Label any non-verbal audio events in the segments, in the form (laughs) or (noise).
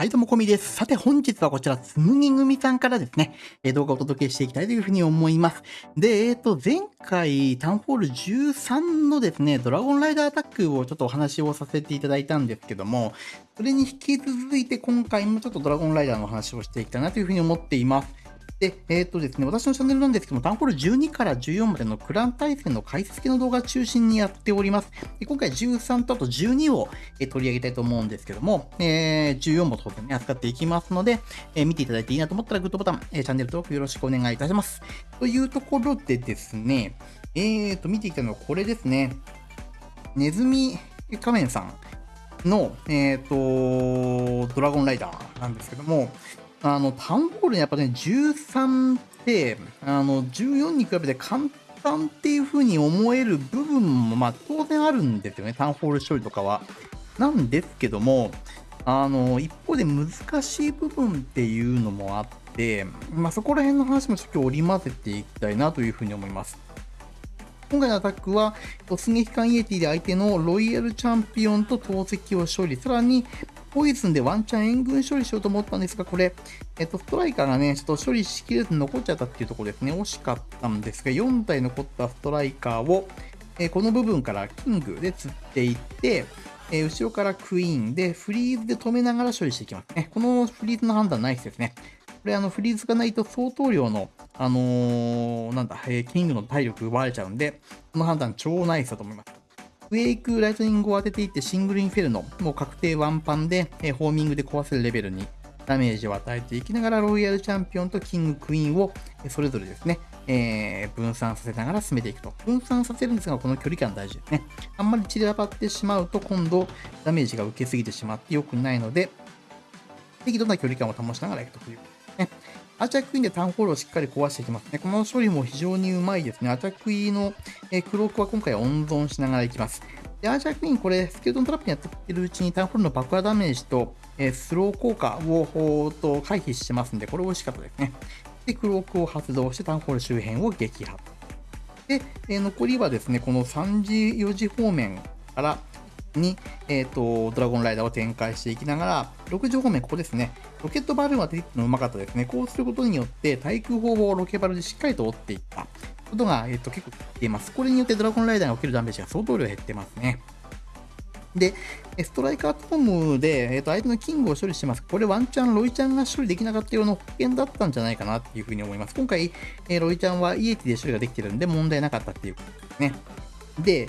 はい、どうも、こみです。さて、本日はこちら、つむぎ組さんからですね、え動画をお届けしていきたいというふうに思います。で、えっ、ー、と、前回、タウンホール13のですね、ドラゴンライダーアタックをちょっとお話をさせていただいたんですけども、それに引き続いて今回もちょっとドラゴンライダーの話をしていきたいなというふうに思っています。で、えっ、ー、とですね、私のチャンネルなんですけども、タンホール12から14までのクラン対戦の解説系の動画中心にやっております。で今回13とあと12を、え取り上げたいと思うんですけども、えー、14も当然ね、扱っていきますので、えー、見ていただいていいなと思ったらグッドボタン、えチャンネル登録よろしくお願いいたします。というところでですね、えーと、見ていきたのはこれですね。ネズミ仮面さんの、えっ、と、ドラゴンライダーなんですけども、あの、タウンホールにやっぱね、13って、あの、14に比べて簡単っていう風に思える部分も、まあ、当然あるんですよね、タウンホール処理とかは。なんですけども、あの、一方で難しい部分っていうのもあって、まあ、そこら辺の話もちょっと織り交ぜていきたいなというふうに思います。今回のアタックは、突撃艦イエティで相手のロイヤルチャンピオンと投石を処理、さらにポイズンでワンチャン援軍処理しようと思ったんですが、これ、えっと、ストライカーがね、ちょっと処理しきれず残っちゃったっていうところですね。惜しかったんですが、4体残ったストライカーを、えこの部分からキングで釣っていって、え後ろからクイーンでフリーズで止めながら処理していきますね。このフリーズの判断ナイスですね。これあのフリーズがないと相当量の、あのー、なんだ、え、キングの体力奪われちゃうんで、この判断超ナイスだと思います。ウェイク、ライトニングを当てていってシングルインフェルノ、もう確定ワンパンで、えホーミングで壊せるレベルにダメージを与えていきながら、ロイヤルチャンピオンとキング、クイーンをそれぞれですね、えー、分散させながら進めていくと。分散させるんですが、この距離感大事ですね。あんまり散らばってしまうと、今度ダメージが受けすぎてしまって良くないので、適度な距離感を保ちながらいくという。アーチャークイーンでタウンホールをしっかり壊していきますね。この処理も非常にうまいですね。アーチャクイーンの、えクロークは今回温存しながらいきます。で、アーチャークイーン、これ、スケルトントラップにやってるうちにタウンホールの爆破ダメージと、えスロー効果をと回避してますんで、これ美味しかったですね。で、クロークを発動してタウンホール周辺を撃破。で、え残りはですね、この3時、4時方面からに、え、ー、と、ドラゴンライダーを展開していきながら、6時方面、ここですね。ロケットバルーンは出てのうまかったですね。こうすることによって、対空砲をロケバルでしっかりと折っていったことが、えっ、ー、と、結構出ます。これによってドラゴンライダーが起きるダメージが相当量減ってますね。で、ストライカートームで、えー、と相手のキングを処理してます。これワンチャンロイちゃんが処理できなかったような保険だったんじゃないかなっていうふうに思います。今回、えー、ロイちゃんはイエティで処理ができてるんで問題なかったっていうことですね。で、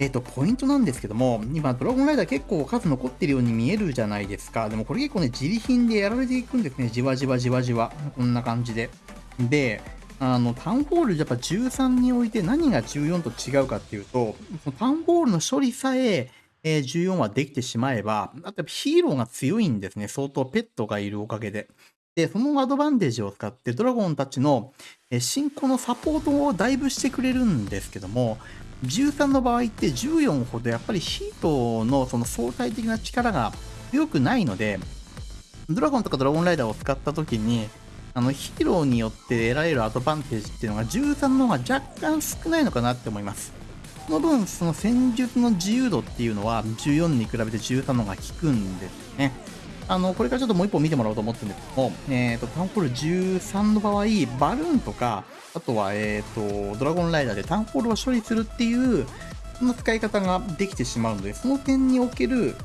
えっ、と、ポイントなんですけども、今、ドラゴンライダー結構数残ってるように見えるじゃないですか。でもこれ結構ね、自利品でやられていくんですね。じわじわじわじわ。こんな感じで。で、あの、タウンホールやっぱ13において何が14と違うかっていうと、タウンホールの処理さえ、えー、14はできてしまえば、あとヒーローが強いんですね。相当ペットがいるおかげで。で、そのアドバンテージを使ってドラゴンたちの進行のサポートをだいぶしてくれるんですけども、13の場合って14ほどやっぱりヒートのその相対的な力が強くないので、ドラゴンとかドラゴンライダーを使った時に、あのヒーローによって得られるアドバンテージっていうのが13の方が若干少ないのかなって思います。その分、その戦術の自由度っていうのは14に比べて13の方が効くんですね。あの、これからちょっともう一本見てもらおうと思ってるんですけども、えっ、ー、と、タウンホール13の場合、バルーンとか、あとは、えっ、ー、と、ドラゴンライダーでタウンホールを処理するっていう、そんな使い方ができてしまうので、その点における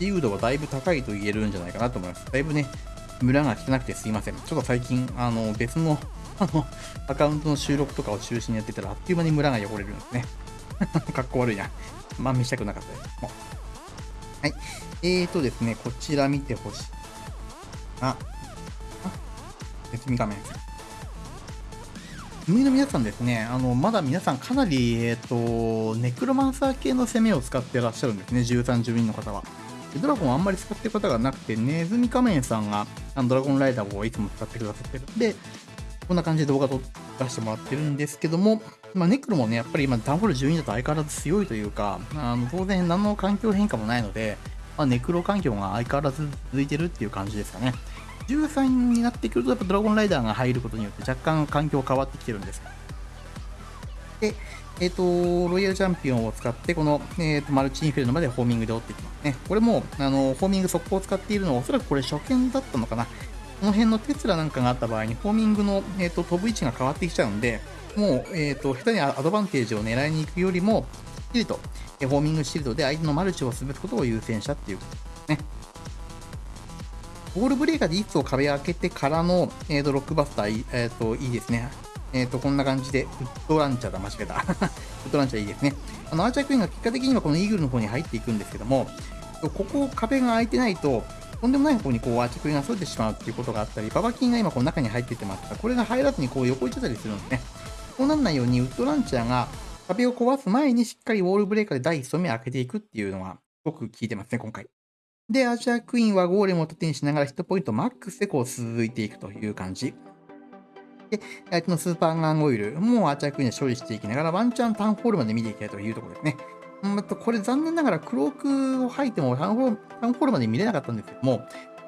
自由度はだいぶ高いと言えるんじゃないかなと思います。だいぶね、村が汚くてすいません。ちょっと最近、あの、別の、あの、アカウントの収録とかを中心にやってたら、あっという間に村が汚れるんですね。(laughs) かっこ悪いな。まあ、見したくなかったです。はい。えーとですね、こちら見てほしい。あ、あ、別見画面。海の皆さんですね、あの、まだ皆さんかなり、えっ、ー、と、ネクロマンサー系の攻めを使ってらっしゃるんですね、13、12の方は。ドラゴンあんまり使ってる方がなくて、ネズミ仮面さんがあのドラゴンライダーをいつも使ってくださってるんで、こんな感じで動画撮出してもらってるんですけども、まあ、ネクロもね、やっぱり今、ダンホール12だと相変わらず強いというか、あの当然何の環境変化もないので、まあ、ネクロ環境が相変わらず続いてるっていう感じですかね。13になってくると、やっぱドラゴンライダーが入ることによって若干環境変わってきてるんです。で、えっ、と、ロイヤルチャンピオンを使って、この、えっ、と、マルチインフェルノまでホーミングで追っていきますね。これも、あの、ホーミング速攻を使っているのは、おそらくこれ初見だったのかな。この辺のテスラなんかがあった場合に、ホーミングの、えっ、と、飛ぶ位置が変わってきちゃうんで、もう、えっ、と、下手にアドバンテージを狙いに行くよりも、きっちりと、えホーミングシールドで相手のマルチを潰すことを優先したっていうことですね。ボールブレーカーでいつを壁開けてからの、えー、とロックバスター、えー、といいですね。えっ、ー、と、こんな感じで、ウッドランチャーだ、間違えた。(laughs) ウッドランチャーいいですね。あの、アーチャークイーンが結果的にはこのイーグルの方に入っていくんですけども、ここ壁が開いてないと、とんでもない方にこうアーチャークイーンがそれてしまうっていうことがあったり、ババキンが今この中に入っていってますが、これが入らずにこう横行っちゃったりするんですね。こうならないように、ウッドランチャーが壁を壊す前にしっかりウォールブレーカーで第1層目を開けていくっていうのは、すごく効いてますね、今回。で、アーチャークイーンはゴーレムを盾にしながらヒットポイントマックスでこう続いていくという感じ。で、相手のスーパーガンオイルもアーチャークイーンで処理していきながら、ワンチャンタウンホールまで見ていきたいというところですね。うんと、これ残念ながらクロークを吐いてもタウンホールタウンホールまで見れなかったんですけども、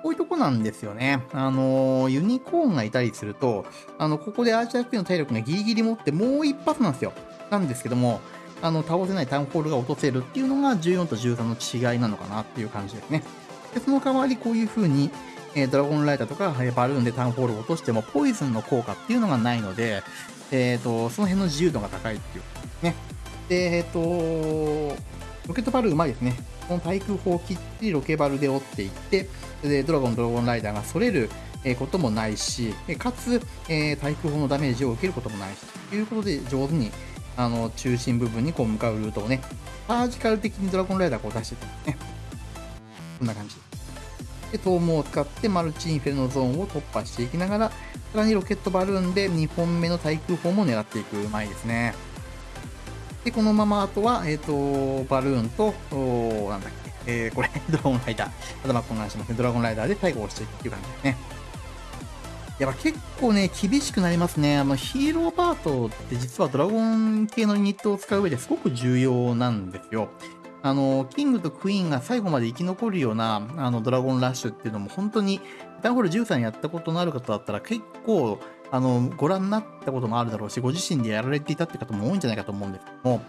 こういうとこなんですよね。あのユニコーンがいたりすると、あの、ここでアーチャークイーンの体力がギリギリ持ってもう一発なんですよ。なんですけども、あの、倒せないタウンホールが落とせるっていうのが14と13の違いなのかなっていう感じですね。で、その代わりこういう風に、えー、ドラゴンライターとかえ、バルーンでタウンホールを落としても、ポイズンの効果っていうのがないので、えっ、ー、と、その辺の自由度が高いっていうね。で、えっ、ー、と、ロケットバルーうまいですね。この対空砲をきっちりロケバルで折っていって、で、ドラゴン、ドラゴンライダーがそれることもないし、かつ、えー、対空砲のダメージを受けることもないし、ということで上手に、あの、中心部分にこう向かうルートをね、サージカル的にドラゴンライダーをこう出してたんですね。こんな感じ。で、トームを使ってマルチインフェルノゾーンを突破していきながら、さらにロケットバルーンで2本目の対空砲も狙っていくうまいですね。で、このままあとは、えっ、ー、と、バルーンと、なんだっけ、えー、これ、ドラゴンライダー。頭混乱しますね。ドラゴンライダーで最後をしていくっていう感じですね。やっぱ結構ね、厳しくなりますね。あの、ヒーローパートって実はドラゴン系のユニットを使う上ですごく重要なんですよ。あの、キングとクイーンが最後まで生き残るような、あの、ドラゴンラッシュっていうのも本当に、ダンホール13やったことのある方だったら結構、あの、ご覧になったこともあるだろうし、ご自身でやられていたって方も多いんじゃないかと思うんですけども、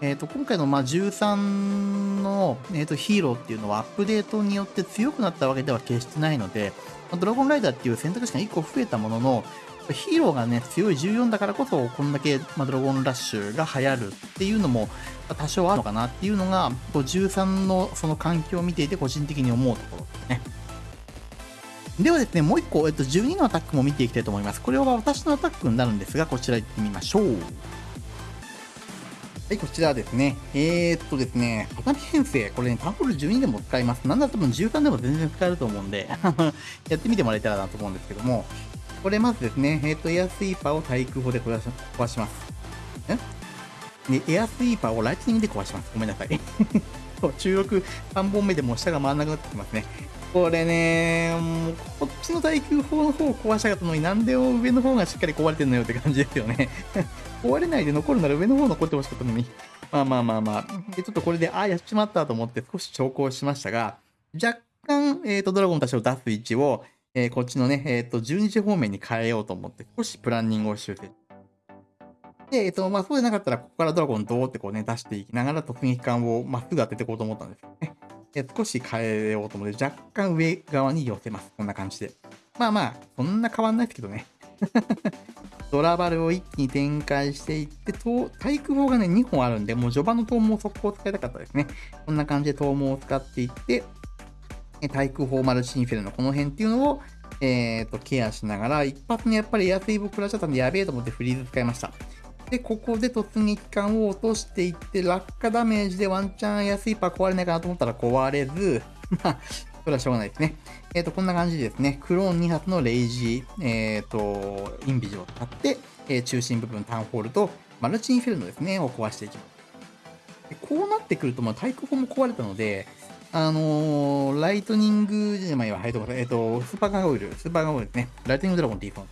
えっ、ー、と、今回の、まあ、13の、えっ、ー、と、ヒーローっていうのはアップデートによって強くなったわけでは決してないので、ドラゴンライダーっていう選択肢が1個増えたものの、ヒーローがね、強い14だからこそ、こんだけ、ま、ドラゴンラッシュが流行るっていうのも、多少あるのかなっていうのが、13のその環境を見ていて個人的に思うところですね。ではですね、もう一個、えっと、12のアタックも見ていきたいと思います。これは私のアタックになるんですが、こちら行ってみましょう。はい、こちらですね。えー、っとですね、畳編成、これね、タンフル12でも使います。なんだったら13でも全然使えると思うんで (laughs) やってみてもらえたらなと思うんですけども、これまずですね、えっ、と、エアスイーパーを対空砲で壊します。え？で、エアスイーパーをライトニングで壊します。ごめんなさい。(laughs) そう、中力3本目でもう下が回らなくなってきますね。これね、もうこっちの対空砲の方を壊したかったのになんで上の方がしっかり壊れてんのよって感じですよね。(laughs) 壊れないで残るなら上の方残ってほしかったのに。(laughs) まあまあまあまあ。で、ちょっとこれで、ああ、やっちまったと思って少し調校しましたが、若干、えっ、ー、と、ドラゴンたちを出す位置を、えー、こっちのね、えっ、ー、と、12時方面に変えようと思って、少しプランニングを修正。で、えっ、と、まあ、そうでなかったら、ここからドラゴンドーってこうね、出していきながら突撃艦をまっすぐ当てていこうと思ったんですよね。え少し変えようと思って、若干上側に寄せます。こんな感じで。まあまあ、そんな変わんないですけどね。(laughs) ドラバルを一気に展開していって、対空砲がね、2本あるんで、もう序盤の投網速攻使いたかったですね。こんな感じで投網を使っていって、対空砲マルチインフェルのこの辺っていうのを、えっ、ー、と、ケアしながら、一発にやっぱりエアセーブ食らっちゃったんでやべえと思ってフリーズ使いました。で、ここで突撃艦を落としていって、落下ダメージでワンチャンエアスイーパー壊れないかなと思ったら壊れず、(laughs) まあ、それはしょうがないですね。えっ、ー、と、こんな感じでですね、クローン2発のレイジー、えっ、ー、と、インビジを使って、えー、中心部分タウンホールとマルチインフェルノですね、を壊していきます。こうなってくると、まあ、対空砲も壊れたので、あのー、ライトニングじゃないわ、えっと、えっと、スーパーガンオイル、スーパーガンオイルですね。ライトニングドラゴンって言い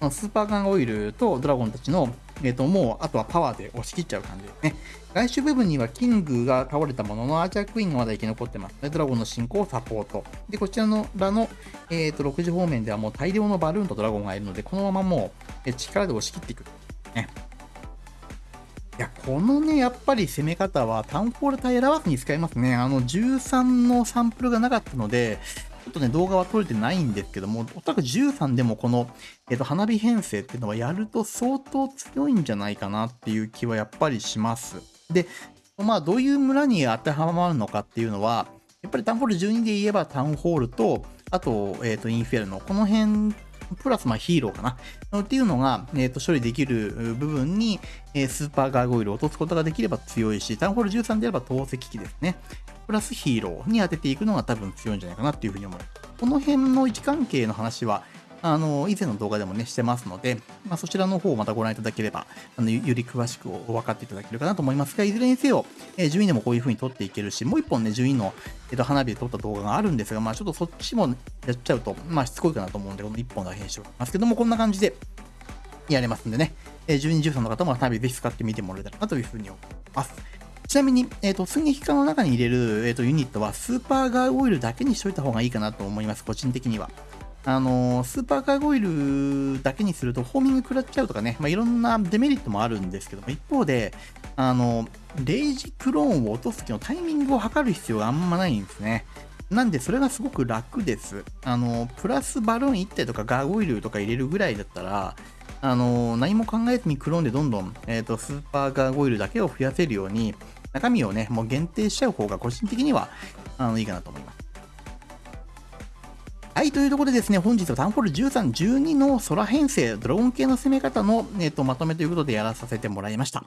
そうスーパーガンオイルとドラゴンたちの、えっと、もう、あとはパワーで押し切っちゃう感じですね。外周部分にはキングが倒れたものの、アーチャークイーンがまだ生き残ってますね。ドラゴンの進行をサポート。で、こちらのらの、えっ、と、6時方面ではもう大量のバルーンとドラゴンがいるので、このままもう、力で押し切っていく。ね。いやこのね、やっぱり攻め方はタウンホール対選ばずに使えますね。あの、13のサンプルがなかったので、とね、動画は撮れてないんですけども、おそらく13でもこの、えっ、と、花火編成っていうのはやると相当強いんじゃないかなっていう気はやっぱりします。で、まあ、どういう村に当てはまるのかっていうのは、やっぱりタウンホール12で言えばタウンホールと、あと、えっ、と、インフェルノ、この辺プラスまあヒーローかなっていうのが、えー、と処理できる部分に、えー、スーパーガーゴイルを落とすことができれば強いし、タウンホール13であれば投石機ですね。プラスヒーローに当てていくのが多分強いんじゃないかなっていうふうに思う。この辺の位置関係の話は、あの、以前の動画でもね、してますので、まあ、そちらの方をまたご覧いただければ、あの、より詳しく分かっていただけるかなと思いますが、いずれにせよ、えー、順位でもこういう風に撮っていけるし、もう一本ね、順位の、えー、と花火で撮った動画があるんですが、まあ、ちょっとそっちもやっちゃうと、まあ、しつこいかなと思うんで、この一本だけにしておきますけども、こんな感じでやれますんでね、えー、12、13の方も花火ぜひ使ってみてもらえたらなという風に思います。ちなみに、えっ、ー、と、寸劇化の中に入れる、えーとユニットはスーパーガーオイルだけにしといた方がいいかなと思います、個人的には。あのスーパーカーゴイルだけにするとホーミング食らっちゃうとかね、まあ、いろんなデメリットもあるんですけども、一方で、あの、レイジクローンを落とす時のタイミングを測る必要があんまないんですね。なんで、それがすごく楽です。あの、プラスバルーン1体とかガーゴイルとか入れるぐらいだったら、あの、何も考えずにクローンでどんどん、えっ、ー、と、スーパーガーゴイルだけを増やせるように、中身をね、もう限定しちゃう方が個人的には、あの、いいかなと思います。はい、というところでですね、本日はタウンホール13、12の空編成、ドラゴン系の攻め方の、えーと、まとめということでやらさせてもらいました。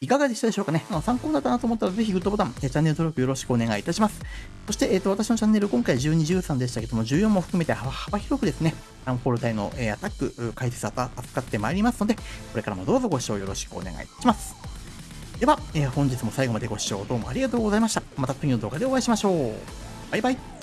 いかがでしたでしょうかね？あの参考になったなと思ったらぜひグッドボタン、チャンネル登録よろしくお願いいたします。そして、えーと、私のチャンネル、今回12、13でしたけども、14も含めて幅広くですね、タウンホール隊の、えー、アタック、解説扱ってまいりますので、これからもどうぞご視聴よろしくお願いいたします。では、えー、本日も最後までご視聴どうもありがとうございました。また次の動画でお会いしましょう。バイバイ。